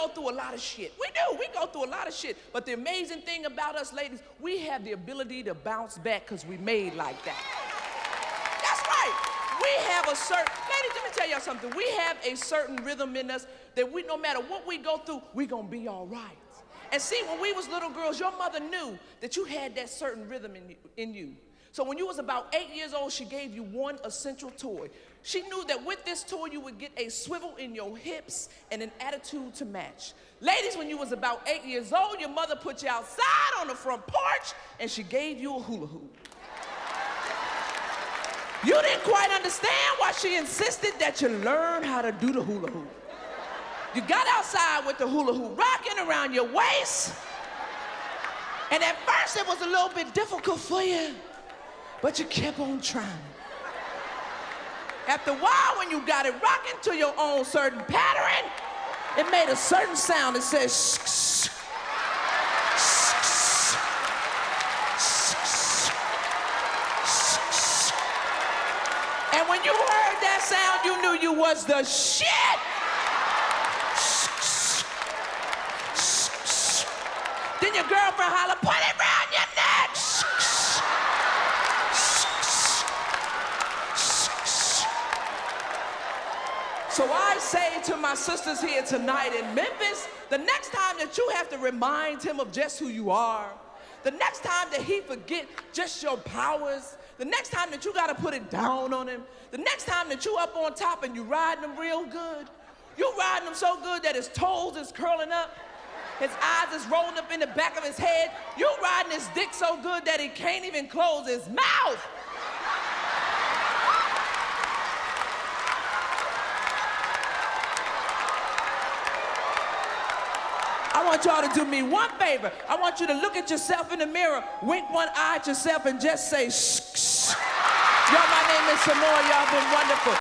go through a lot of shit. We do. We go through a lot of shit. But the amazing thing about us ladies, we have the ability to bounce back because we made like that. That's right. We have a certain, ladies, let me tell y'all something. We have a certain rhythm in us that we, no matter what we go through, we gonna be all right. And see, when we was little girls, your mother knew that you had that certain rhythm in you. In you. So when you was about eight years old, she gave you one essential toy. She knew that with this toy, you would get a swivel in your hips and an attitude to match. Ladies, when you was about eight years old, your mother put you outside on the front porch and she gave you a hula hoop. You didn't quite understand why she insisted that you learn how to do the hula hoop. You got outside with the hula hoop rocking around your waist. And at first it was a little bit difficult for you, but you kept on trying. After a while, when you got it rocking to your own certain pattern, it made a certain sound that says shh, shh, And when you heard that sound, you knew you was the shit. Then your girlfriend holler, put it So I say to my sisters here tonight in Memphis, the next time that you have to remind him of just who you are, the next time that he forget just your powers, the next time that you gotta put it down on him, the next time that you up on top and you riding him real good, you riding him so good that his toes is curling up, his eyes is rolling up in the back of his head. You riding his dick so good that he can't even close his mouth. I want y'all to do me one favor. I want you to look at yourself in the mirror, wink one eye at yourself, and just say, shh, shh. Y'all, my name is Sommore. Y'all been wonderful.